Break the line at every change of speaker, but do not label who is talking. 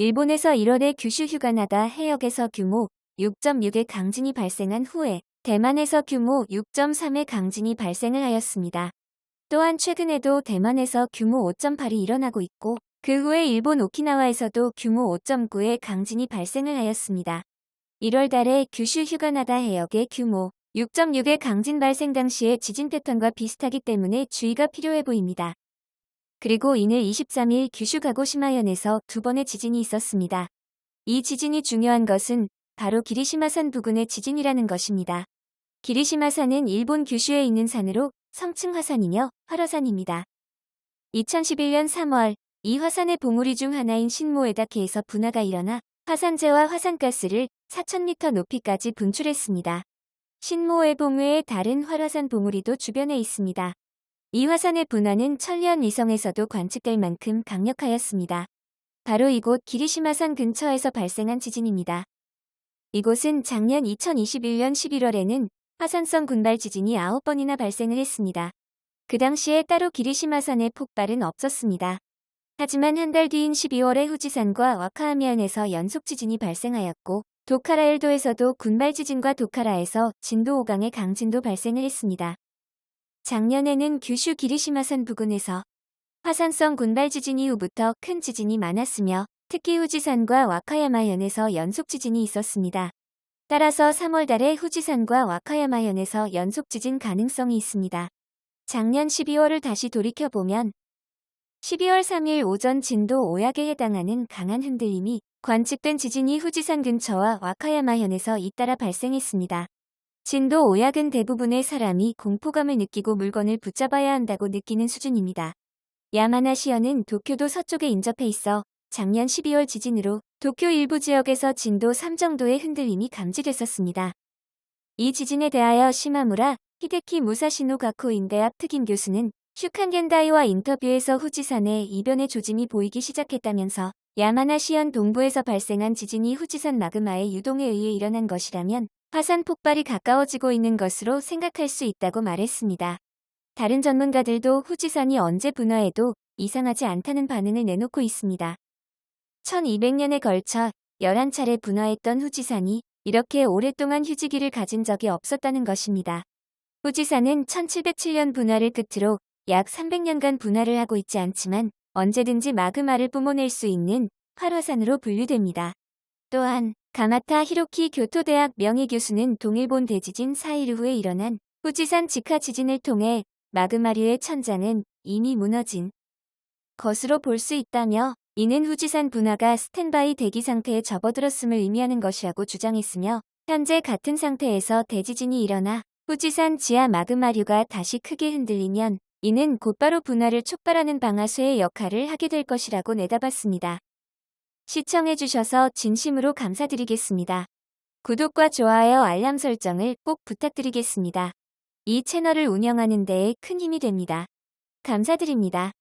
일본에서 1월에 규슈 휴가나다 해역에서 규모 6.6의 강진이 발생한 후에 대만에서 규모 6.3의 강진이 발생을 하였습니다. 또한 최근에도 대만에서 규모 5.8이 일어나고 있고 그 후에 일본 오키나와에서도 규모 5.9의 강진이 발생을 하였습니다. 1월 달에 규슈 휴가나다 해역의 규모 6.6의 강진 발생 당시의 지진 패턴과 비슷하기 때문에 주의가 필요해 보입니다. 그리고 이늘 23일 규슈 가고 시마현에서 두 번의 지진이 있었습니다. 이 지진이 중요한 것은 바로 기리시마산 부근의 지진이라는 것입니다. 기리시마산은 일본 규슈에 있는 산으로 성층 화산이며 활화산입니다. 2011년 3월 이 화산의 봉우리 중 하나인 신모에다케에서 분화가 일어나 화산재와 화산가스를 4,000m 높이까지 분출했습니다. 신모의 봉우의 다른 활화산 봉우리도 주변에 있습니다. 이 화산의 분화는 천리안 위성에서도 관측될 만큼 강력하였습니다. 바로 이곳 기리시마산 근처에서 발생한 지진입니다. 이곳은 작년 2021년 11월에는 화산성 군발 지진이 9번이나 발생을 했습니다. 그 당시에 따로 기리시마산의 폭발은 없었습니다. 하지만 한 달 뒤인 12월에 후지산과 와카하미안에서 연속 지진이 발생하였고 도카라엘도에서도 군발 지진과 도카라에서 진도 5강의 강진도 발생을 했습니다. 작년에는 규슈 기리시마산 부근에서 화산성 군발 지진 이후부터 큰 지진이 많았으며 특히 후지산과 와카야마현에서 연속 지진이 있었습니다. 따라서 3월 달에 후지산과 와카야마현에서 연속 지진 가능성이 있습니다. 작년 12월을 다시 돌이켜보면 12월 3일 오전 진도 5약에 해당하는 강한 흔들림이 관측된 지진이 후지산 근처와 와카야마현에서 잇따라 발생했습니다. 진도 5약은 대부분의 사람이 공포감을 느끼고 물건을 붙잡아야 한다고 느끼는 수준입니다. 야마나시현은 도쿄도 서쪽에 인접해 있어 작년 12월 지진으로 도쿄 일부 지역에서 진도 3 정도의 흔들림이 감지됐었습니다. 이 지진에 대하여 시마무라 히데키 무사시노 가코 인대학 특임 교수는 슈칸겐다이와 인터뷰에서 후지산에 이변의 조짐이 보이기 시작했다면서 야마나시현 동부에서 발생한 지진이 후지산 마그마의 유동에 의해 일어난 것이라면 화산 폭발이 가까워지고 있는 것으로 생각할 수 있다고 말했습니다. 다른 전문가들도 후지산이 언제 분화해도 이상하지 않다는 반응을 내놓고 있습니다. 1200년에 걸쳐 11차례 분화했던 후지산이 이렇게 오랫동안 휴지기를 가진 적이 없었다는 것입니다. 후지산은 1707년 분화를 끝으로 약 300년간 분화를 하고 있지 않지만 언제든지 마그마를 뿜어낼 수 있는 활화산으로 분류됩니다. 또한 가마타 히로키 교토대학 명예교수는 동일본 대지진 4일 후에 일어난 후지산 직하 지진을 통해 마그마류의 천장은 이미 무너진 것으로 볼 수 있다며 이는 후지산 분화가 스탠바이 대기 상태에 접어들었음을 의미하는 것이라고 주장했으며 현재 같은 상태에서 대지진이 일어나 후지산 지하 마그마류가 다시 크게 흔들리면 이는 곧바로 분화를 촉발하는 방아쇠의 역할을 하게 될 것이라고 내다봤습니다. 시청해주셔서 진심으로 감사드리겠습니다. 구독과 좋아요 알람 설정을 꼭 부탁드리겠습니다. 이 채널을 운영하는 데에 큰 힘이 됩니다. 감사드립니다.